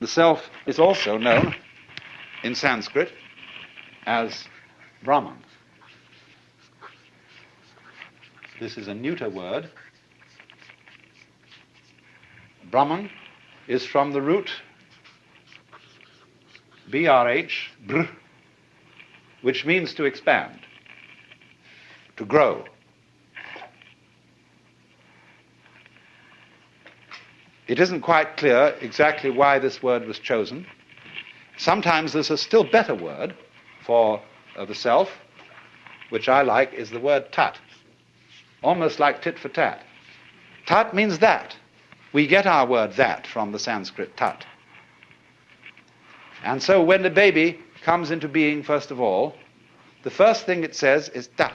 the self is also known in Sanskrit as Brahman. This is a neuter word. Brahman is from the root BRH, br, which means to expand, to grow. It isn't quite clear exactly why this word was chosen. Sometimes there's a still better word for uh, the self, which I like, is the word tat, almost like tit for tat. Tat means that. We get our word that from the Sanskrit tat. And so when the baby comes into being, first of all, the first thing it says is da.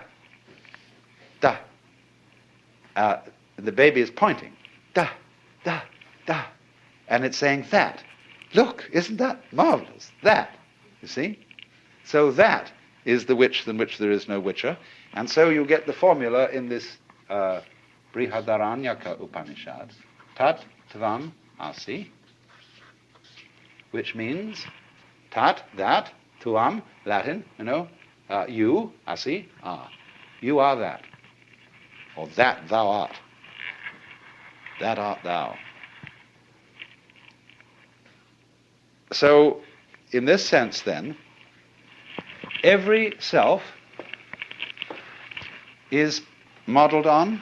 Da. Uh, the baby is pointing. Da, da, da. And it's saying that. Look, isn't that marvelous? That. You see? So that is the which than which there is no witcher. And so you get the formula in this uh, Brihadaranyaka Upanishad. Tat tvam asi which means tat, that, tuam, Latin, you know, uh, you, asi, are. You are that. Or that thou art. That art thou. So, in this sense, then, every self is modeled on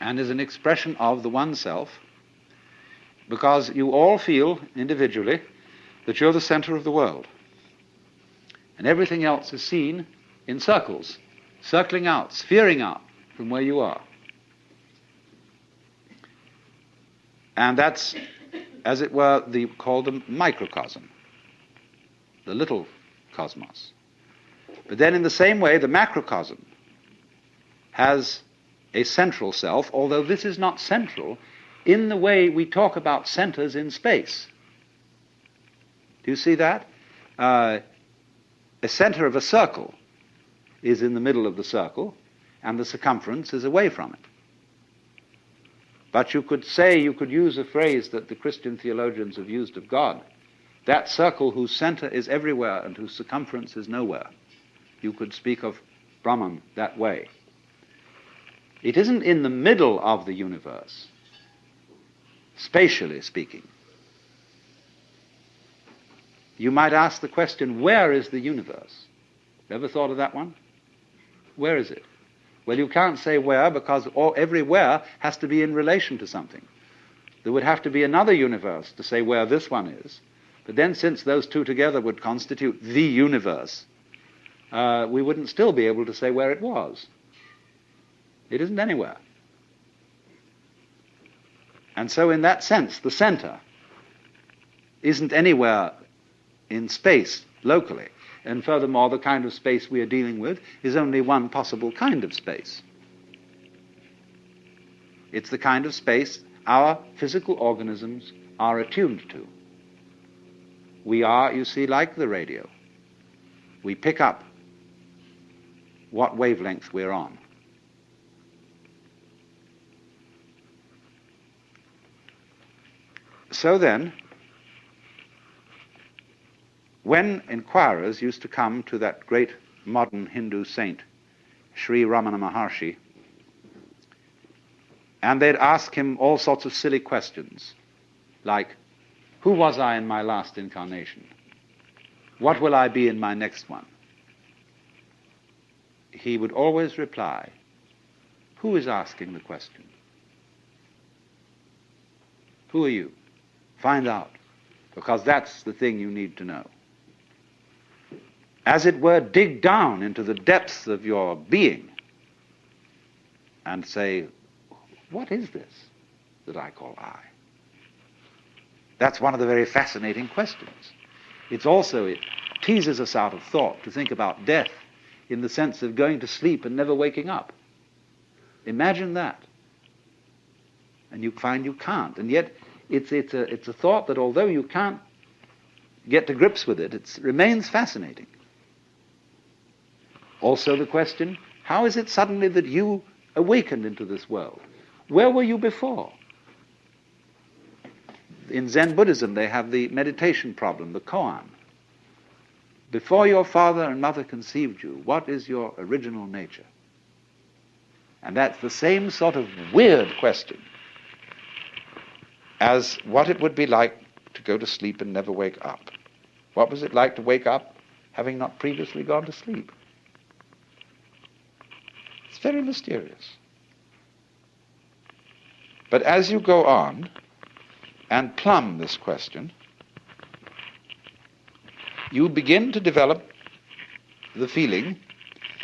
and is an expression of the one self because you all feel individually that you're the center of the world. And everything else is seen in circles, circling out, sphering out from where you are. And that's, as it were, the, called the microcosm, the little cosmos. But then, in the same way, the macrocosm has a central self, although this is not central in the way we talk about centers in space. Do you see that? Uh, a center of a circle is in the middle of the circle, and the circumference is away from it. But you could say, you could use a phrase that the Christian theologians have used of God that circle whose center is everywhere and whose circumference is nowhere. You could speak of Brahman that way. It isn't in the middle of the universe, spatially speaking. You might ask the question, where is the universe? Ever thought of that one? Where is it? Well, you can't say where because all, every where has to be in relation to something. There would have to be another universe to say where this one is. But then, since those two together would constitute the universe, uh, we wouldn't still be able to say where it was. It isn't anywhere. And so, in that sense, the center isn't anywhere in space locally. And furthermore, the kind of space we are dealing with is only one possible kind of space. It's the kind of space our physical organisms are attuned to. We are, you see, like the radio. We pick up what wavelength we're on. So then, when inquirers used to come to that great modern Hindu saint, Sri Ramana Maharshi, and they'd ask him all sorts of silly questions, like, Who was I in my last incarnation? What will I be in my next one? He would always reply, Who is asking the question? Who are you? Find out, because that's the thing you need to know. As it were, dig down into the depths of your being and say, What is this that I call I? That's one of the very fascinating questions. It's also, it teases us out of thought to think about death in the sense of going to sleep and never waking up. Imagine that. And you find you can't. And yet, it's, it's, a, it's a thought that although you can't get to grips with it, it remains fascinating. Also, the question how is it suddenly that you awakened into this world? Where were you before? in Zen Buddhism, they have the meditation problem, the koan. Before your father and mother conceived you, what is your original nature? And that's the same sort of weird question as what it would be like to go to sleep and never wake up. What was it like to wake up having not previously gone to sleep? Very mysterious. But as you go on and plumb this question, you begin to develop the feeling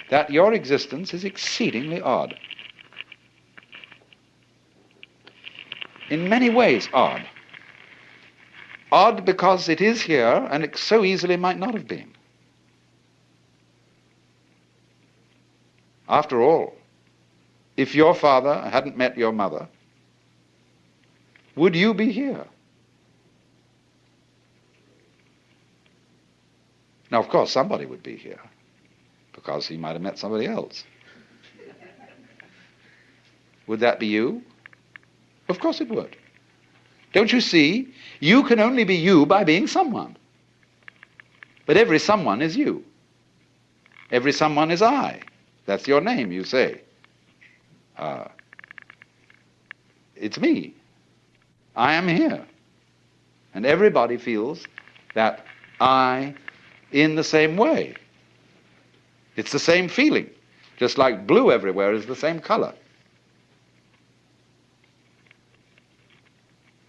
that your existence is exceedingly odd. In many ways, odd. Odd because it is here and it so easily might not have been. After all, if your father hadn't met your mother, would you be here? Now, of course, somebody would be here because he might have met somebody else. Would that be you? Of course it would. Don't you see? You can only be you by being someone. But every someone is you. Every someone is I. That's your name, you say. Uh, it's me. I am here. And everybody feels that I in the same way. It's the same feeling, just like blue everywhere is the same color.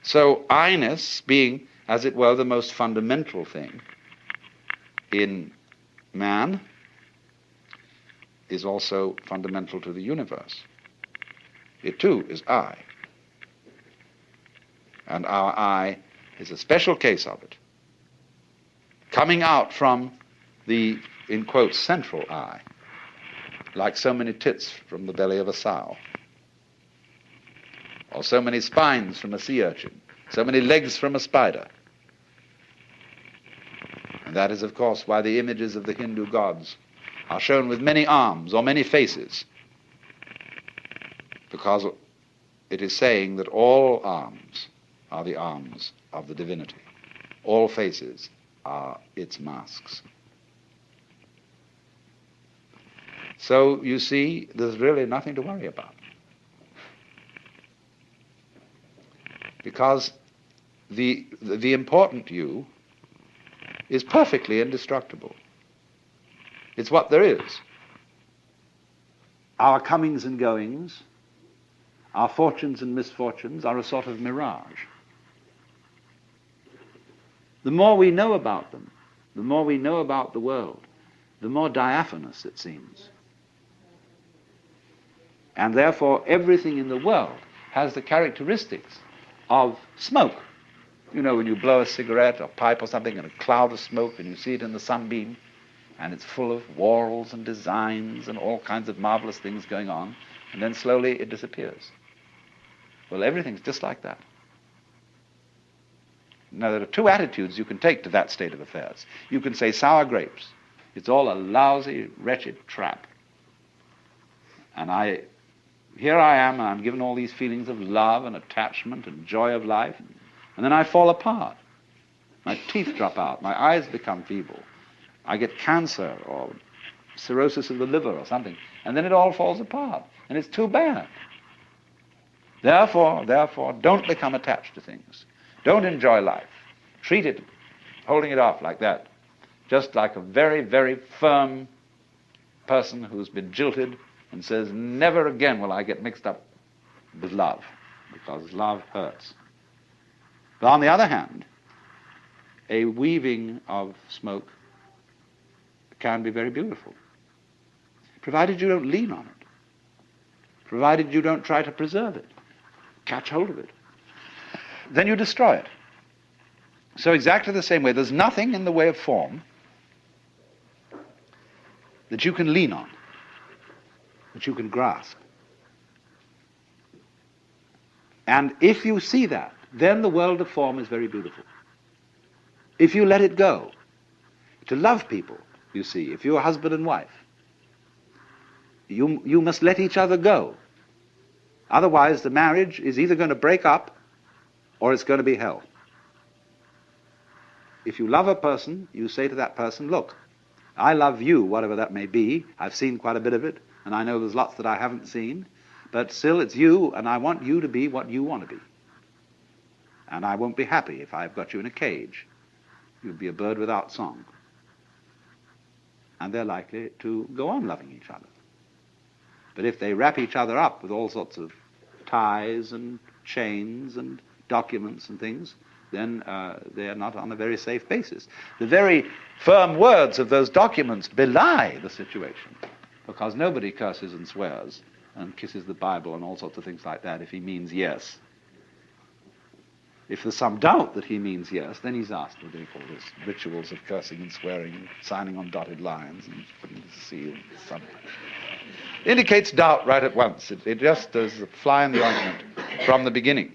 So, I-ness being, as it were, the most fundamental thing in man is also fundamental to the universe. It too is I. And our I is a special case of it coming out from the, in quotes, central I, like so many tits from the belly of a sow, or so many spines from a sea urchin, so many legs from a spider. And that is, of course, why the images of the Hindu gods are shown with many arms or many faces, because it is saying that all arms are the arms of the divinity, all faces are its masks. So you see, there's really nothing to worry about. Because the, the important you is perfectly indestructible. It's what there is. Our comings and goings, our fortunes and misfortunes are a sort of mirage. The more we know about them, the more we know about the world, the more diaphanous it seems. And therefore, everything in the world has the characteristics of smoke. You know, when you blow a cigarette or pipe or something in a cloud of smoke and you see it in the sunbeam, and it's full of whorls and designs and all kinds of marvelous things going on, and then slowly it disappears. Well, everything's just like that. Now, there are two attitudes you can take to that state of affairs. You can say, sour grapes. It's all a lousy, wretched trap. And I, here I am, and I'm given all these feelings of love and attachment and joy of life, and then I fall apart. My teeth drop out, my eyes become feeble, I get cancer or cirrhosis of the liver or something, and then it all falls apart, and it's too bad. Therefore, therefore, don't become attached to things. Don't enjoy life. Treat it, holding it off like that, just like a very, very firm person who's been jilted and says, never again will I get mixed up with love, because love hurts. But on the other hand, a weaving of smoke can be very beautiful, provided you don't lean on it, provided you don't try to preserve it, catch hold of it then you destroy it. So exactly the same way, there's nothing in the way of form that you can lean on, that you can grasp. And if you see that, then the world of form is very beautiful. If you let it go, to love people, you see, if you're a husband and wife, you, you must let each other go. Otherwise, the marriage is either going to break up or it's going to be hell. if you love a person, you say to that person, look, I love you, whatever that may be. I've seen quite a bit of it, and I know there's lots that I haven't seen, but still it's you, and I want you to be what you want to be. And I won't be happy if I've got you in a cage. You'll be a bird without song. And they're likely to go on loving each other. But if they wrap each other up with all sorts of ties and chains and documents and things, then uh, they are not on a very safe basis. The very firm words of those documents belie the situation, because nobody curses and swears and kisses the Bible and all sorts of things like that if he means yes. If there's some doubt that he means yes, then he's asked what do call this? Rituals of cursing and swearing and signing on dotted lines and putting the seal something. Indicates doubt right at once. It, it just does a fly in the ointment from the beginning.